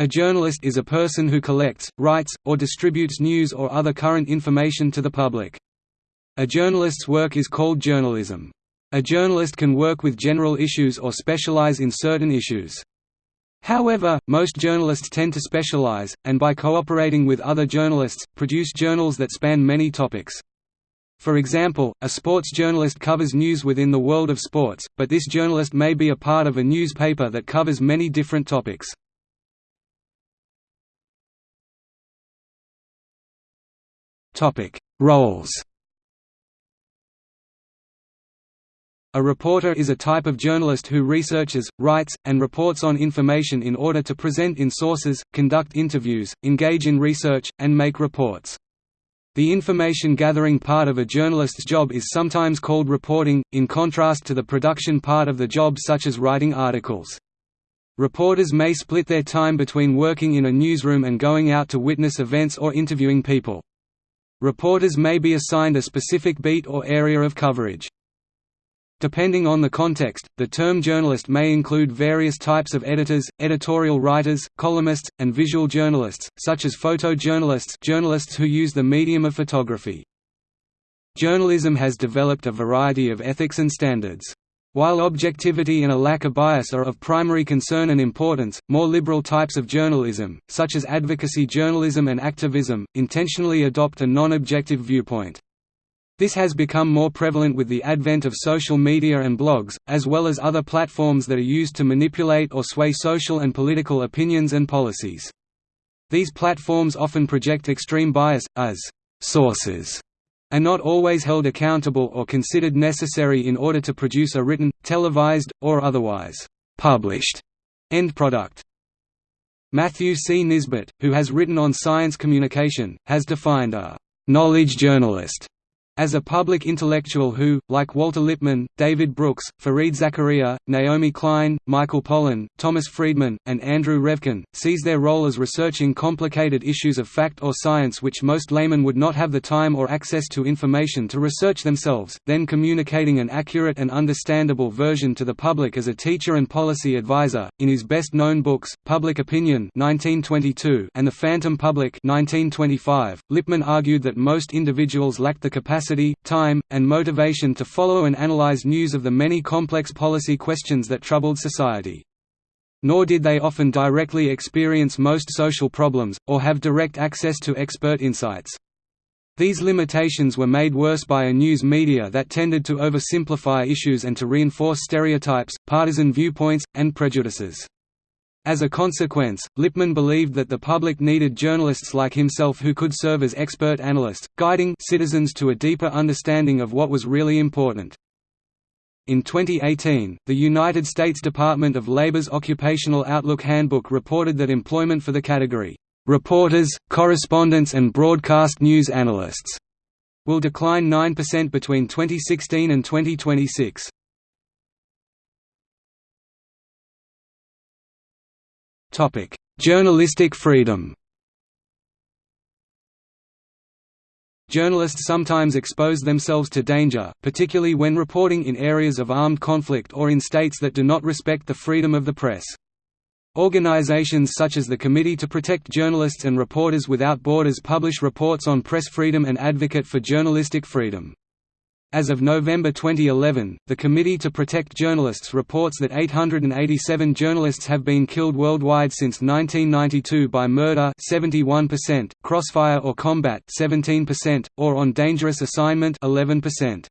A journalist is a person who collects, writes, or distributes news or other current information to the public. A journalist's work is called journalism. A journalist can work with general issues or specialize in certain issues. However, most journalists tend to specialize, and by cooperating with other journalists, produce journals that span many topics. For example, a sports journalist covers news within the world of sports, but this journalist may be a part of a newspaper that covers many different topics. Roles A reporter is a type of journalist who researches, writes, and reports on information in order to present in sources, conduct interviews, engage in research, and make reports. The information-gathering part of a journalist's job is sometimes called reporting, in contrast to the production part of the job such as writing articles. Reporters may split their time between working in a newsroom and going out to witness events or interviewing people. Reporters may be assigned a specific beat or area of coverage. Depending on the context, the term journalist may include various types of editors, editorial writers, columnists, and visual journalists, such as photojournalists journalists who use the medium of photography. Journalism has developed a variety of ethics and standards. While objectivity and a lack of bias are of primary concern and importance, more liberal types of journalism, such as advocacy journalism and activism, intentionally adopt a non-objective viewpoint. This has become more prevalent with the advent of social media and blogs, as well as other platforms that are used to manipulate or sway social and political opinions and policies. These platforms often project extreme bias, as «sources» are not always held accountable or considered necessary in order to produce a written, televised, or otherwise published end product. Matthew C. Nisbet, who has written on science communication, has defined a knowledge journalist as a public intellectual who, like Walter Lippmann, David Brooks, Fareed Zakaria, Naomi Klein, Michael Pollan, Thomas Friedman, and Andrew Revkin, sees their role as researching complicated issues of fact or science which most laymen would not have the time or access to information to research themselves, then communicating an accurate and understandable version to the public as a teacher and policy advisor. In his best-known books, Public Opinion (1922) and The Phantom Public (1925), Lippmann argued that most individuals lacked the capacity capacity, time, and motivation to follow and analyze news of the many complex policy questions that troubled society. Nor did they often directly experience most social problems, or have direct access to expert insights. These limitations were made worse by a news media that tended to oversimplify issues and to reinforce stereotypes, partisan viewpoints, and prejudices. As a consequence, Lippmann believed that the public needed journalists like himself who could serve as expert analysts, guiding citizens to a deeper understanding of what was really important. In 2018, the United States Department of Labor's Occupational Outlook Handbook reported that employment for the category, "...reporters, correspondents and broadcast news analysts," will decline 9% between 2016 and 2026. Journalistic freedom. Journalists sometimes expose themselves to danger, particularly when reporting in areas of armed conflict or in states that do not respect the freedom of the press. Organizations such as the Committee to Protect Journalists and Reporters Without Borders publish reports on press freedom and advocate for journalistic freedom. As of November 2011, the Committee to Protect Journalists reports that 887 journalists have been killed worldwide since 1992 by murder 71%, crossfire or combat 17%, or on dangerous assignment 11%.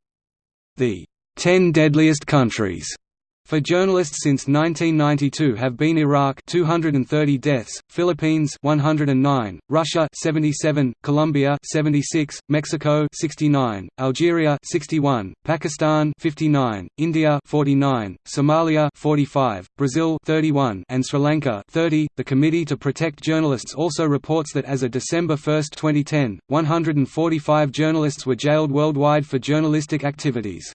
The 10 deadliest countries for journalists since 1992 have been Iraq 230 deaths, Philippines 109, Russia 77, Colombia 76, Mexico 69, Algeria 61, Pakistan 59, India 49, Somalia 45, Brazil 31, and Sri Lanka 30. The Committee to Protect Journalists also reports that as of December 1, 2010, 145 journalists were jailed worldwide for journalistic activities.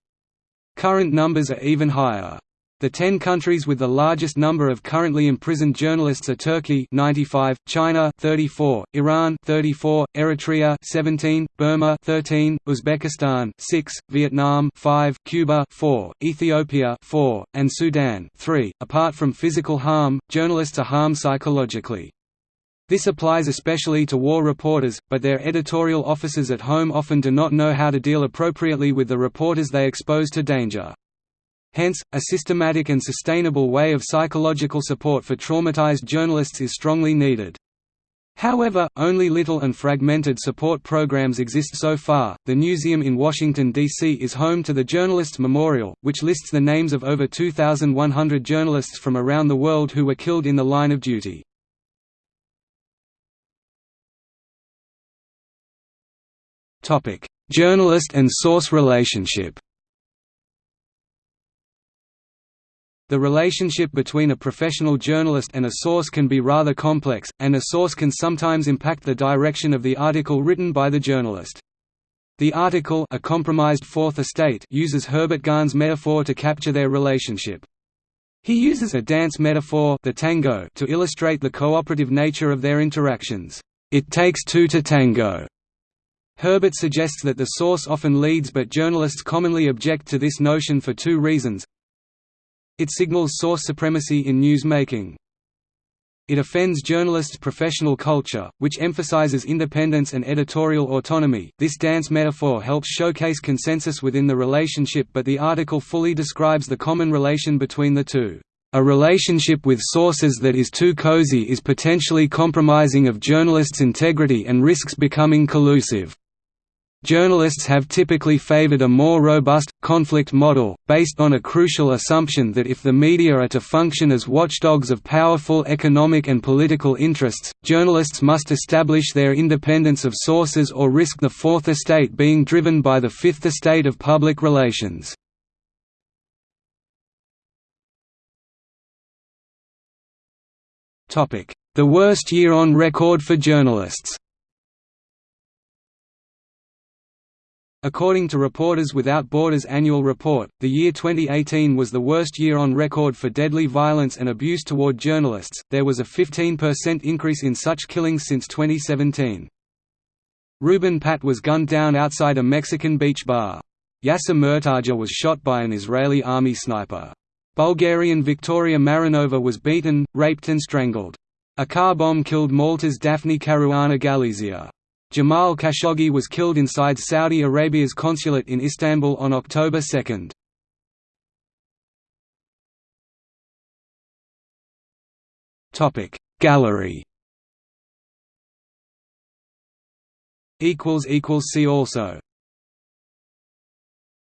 Current numbers are even higher. The ten countries with the largest number of currently imprisoned journalists are Turkey 95, China 34, Iran 34, Eritrea 17, Burma 13, Uzbekistan 6, Vietnam 5, Cuba 4, Ethiopia 4, and Sudan 3. Apart from physical harm, journalists are harmed psychologically. This applies especially to war reporters, but their editorial officers at home often do not know how to deal appropriately with the reporters they expose to danger. Hence, a systematic and sustainable way of psychological support for traumatized journalists is strongly needed. However, only little and fragmented support programs exist so far. The Newseum in Washington, D.C. is home to the Journalists Memorial, which lists the names of over 2,100 journalists from around the world who were killed in the line of duty. Journalist and source relationship The relationship between a professional journalist and a source can be rather complex, and a source can sometimes impact the direction of the article written by the journalist. The article a compromised Fourth Estate uses Herbert Gans' metaphor to capture their relationship. He uses a dance metaphor the tango to illustrate the cooperative nature of their interactions. It takes two to tango. Herbert suggests that the source often leads but journalists commonly object to this notion for two reasons it signals source supremacy in news-making. It offends journalists' professional culture, which emphasizes independence and editorial autonomy. This dance metaphor helps showcase consensus within the relationship, but the article fully describes the common relation between the two. A relationship with sources that is too cozy is potentially compromising of journalists' integrity and risks becoming collusive. Journalists have typically favored a more robust, conflict model, based on a crucial assumption that if the media are to function as watchdogs of powerful economic and political interests, journalists must establish their independence of sources or risk the Fourth Estate being driven by the Fifth Estate of public relations. The worst year on record for journalists According to Reporters Without Borders annual report, the year 2018 was the worst year on record for deadly violence and abuse toward journalists. There was a 15% increase in such killings since 2017. Ruben Pat was gunned down outside a Mexican beach bar. Yasser Murtaja was shot by an Israeli army sniper. Bulgarian Victoria Marinova was beaten, raped and strangled. A car bomb killed Malta's Daphne Caruana Galizia. Jamal Khashoggi was killed inside Saudi Arabia's consulate in Istanbul on October 2. Topic Gallery see also